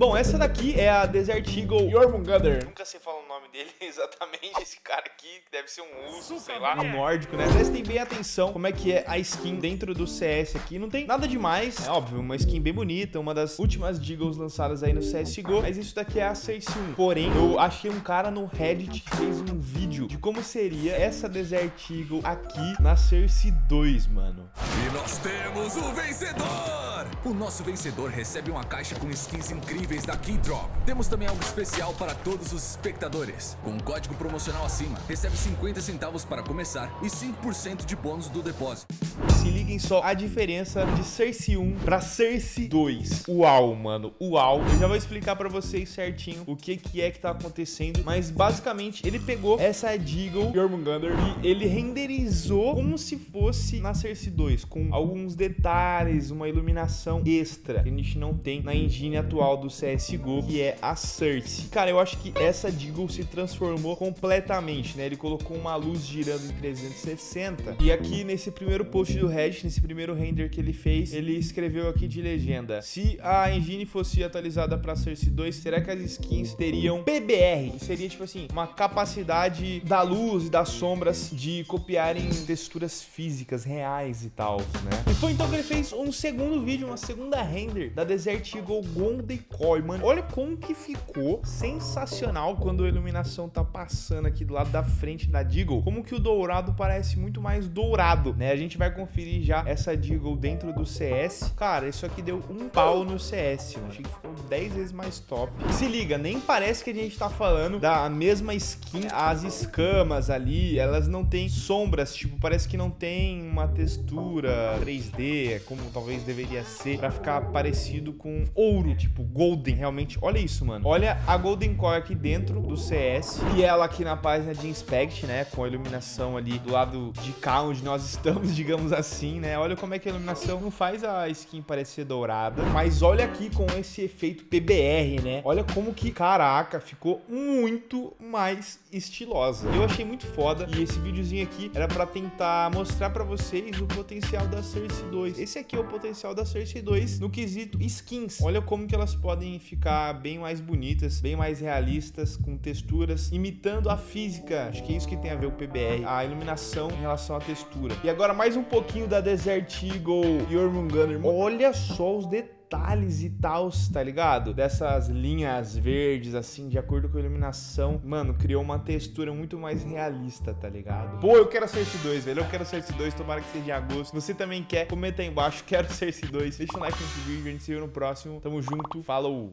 Bom, essa daqui é a Desert Eagle Jormungandr. Nunca sei falar o nome dele exatamente, esse cara aqui, deve ser um urso, sei lá, um nórdico, né? Prestem bem atenção como é que é a skin dentro do CS aqui. Não tem nada demais, é óbvio, uma skin bem bonita, uma das últimas Deagles lançadas aí no CSGO, mas isso daqui é a Cersei 1. Porém, eu achei um cara no Reddit que fez um vídeo de como seria essa Desert Eagle aqui na Cersei 2, mano. E nós temos o vencedor! O nosso vencedor recebe uma caixa com skins incríveis da Keydrop. Temos também algo especial para todos os espectadores. Com um código promocional acima, recebe 50 centavos para começar e 5% de bônus do depósito. Se liguem só a diferença de Cersei 1 para Cersei 2. Uau, mano, uau. Eu já vou explicar para vocês certinho o que, que é que tá acontecendo, mas basicamente ele pegou essa Deagle Jormungandr e ele renderizou como se fosse na Cersei 2, com alguns detalhes, uma iluminação extra que a gente não tem na engine atual do CSGO, que é a Cersei. Cara, eu acho que essa Deagle se transformou completamente, né? Ele colocou uma luz girando em 360 e aqui nesse primeiro post do Reddit, nesse primeiro render que ele fez, ele escreveu aqui de legenda, se a engine fosse atualizada para Cersei 2, será que as skins teriam PBR? Seria tipo assim, uma capacidade da luz e das sombras de copiarem texturas físicas reais e tal, né? E foi então que ele fez um segundo vídeo, uma segunda render da Desert Eagle Golden Coil, mano. Olha como que ficou sensacional quando a iluminação tá passando aqui do lado da frente da Deagle. Como que o dourado parece muito mais dourado, né? A gente vai conferir já essa Deagle dentro do CS. Cara, isso aqui deu um pau no CS. Achei que ficou 10 vezes mais top. Se liga, nem parece que a gente tá falando da mesma skin. As escamas ali, elas não têm sombras, tipo, parece que não tem uma textura 3D, como talvez deveria ser, pra ficar parecido com ouro, tipo Golden, realmente. Olha isso, mano. Olha a Golden Core aqui dentro do CS e ela aqui na página de Inspect, né, com a iluminação ali do lado de cá, onde nós estamos, digamos assim, né. Olha como é que a iluminação não faz a skin parecer dourada, mas olha aqui com esse efeito PBR, né. Olha como que, caraca, ficou muito mais estilosa. Eu achei muito foda e esse videozinho aqui era pra tentar mostrar pra vocês o potencial da Cersei 2. Esse aqui é o potencial da Cersei 2 no quesito skins. Olha como que elas podem ficar bem mais bonitas, bem mais realistas, com texturas, imitando a física. Acho que é isso que tem a ver o PBR, a iluminação em relação à textura. E agora mais um pouquinho da Desert Eagle Jormungandr. Olha só os detalhes detalhes e tal, tá ligado? Dessas linhas verdes, assim, de acordo com a iluminação. Mano, criou uma textura muito mais realista, tá ligado? Pô, eu quero Cersei 2, velho. Eu quero Cersei 2, tomara que seja em agosto. Você também quer? Comenta aí embaixo, quero Cersei 2. Deixa um like nesse vídeo, a gente se vê no próximo. Tamo junto, falou!